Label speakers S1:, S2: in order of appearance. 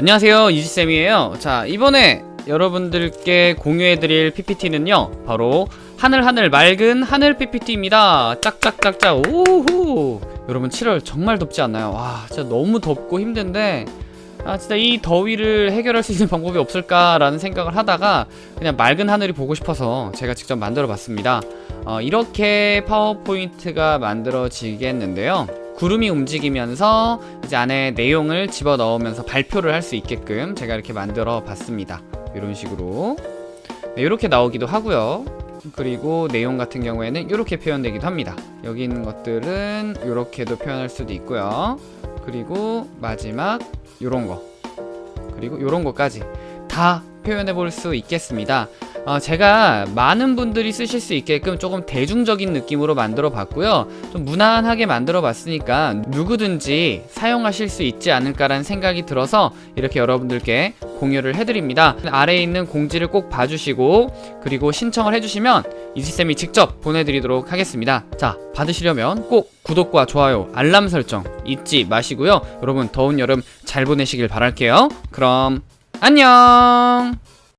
S1: 안녕하세요 이지쌤이에요. 자 이번에 여러분들께 공유해드릴 PPT는요 바로 하늘하늘 맑은 하늘 PPT입니다. 짝짝짝짝 오호 여러분 7월 정말 덥지 않나요? 와 진짜 너무 덥고 힘든데 아 진짜 이 더위를 해결할 수 있는 방법이 없을까라는 생각을 하다가 그냥 맑은 하늘이 보고 싶어서 제가 직접 만들어 봤습니다. 어, 이렇게 파워포인트가 만들어지겠는데요. 구름이 움직이면서 이제 안에 내용을 집어 넣으면서 발표를 할 수 있게끔 제가 이렇게 만들어 봤습니다. 이런 식으로. 네, 이렇게 나오기도 하고요. 그리고 내용 같은 경우에는 이렇게 표현되기도 합니다. 여기 있는 것들은 이렇게도 표현할 수도 있고요 그리고 마지막 요런 거. 그리고 요런 거까지 다 표현해 볼 수 있겠습니다. 어, 제가 많은 분들이 쓰실 수 있게끔 조금 대중적인 느낌으로 만들어 봤고요. 좀 무난하게 만들어 봤으니까 누구든지 사용하실 수 있지 않을까라는 생각이 들어서 이렇게 여러분들께 공유를 해드립니다. 아래에 있는 공지를 꼭 봐주시고 그리고 신청을 해주시면 이지쌤이 직접 보내드리도록 하겠습니다. 자 받으시려면 꼭 구독과 좋아요 알람 설정 잊지 마시고요. 여러분 더운 여름 잘 보내시길 바랄게요. 그럼 안녕